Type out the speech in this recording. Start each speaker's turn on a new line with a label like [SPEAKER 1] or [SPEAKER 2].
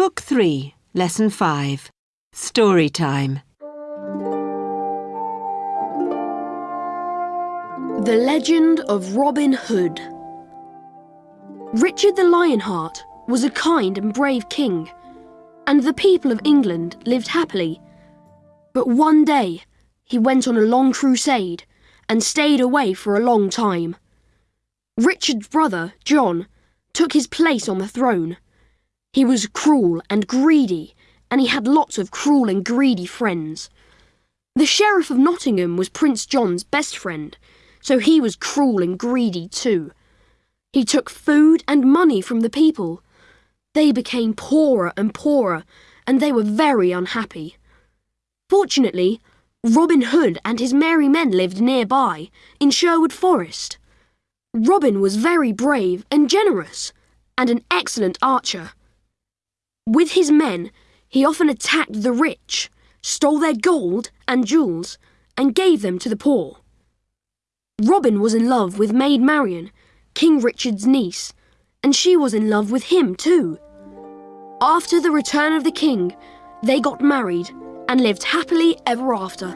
[SPEAKER 1] Book 3, Lesson 5 Story Time.
[SPEAKER 2] The Legend of Robin Hood. Richard the Lionheart was a kind and brave king, and the people of England lived happily. But one day he went on a long crusade and stayed away for a long time. Richard's brother, John, took his place on the throne. He was cruel and greedy, and he had lots of cruel and greedy friends. The Sheriff of Nottingham was Prince John's best friend, so he was cruel and greedy too. He took food and money from the people. They became poorer and poorer, and they were very unhappy. Fortunately, Robin Hood and his merry men lived nearby, in Sherwood Forest. Robin was very brave and generous, and an excellent archer. With his men, he often attacked the rich, stole their gold and jewels, and gave them to the poor. Robin was in love with Maid Marian, King Richard's niece, and she was in love with him too. After the return of the king, they got married and lived happily ever after.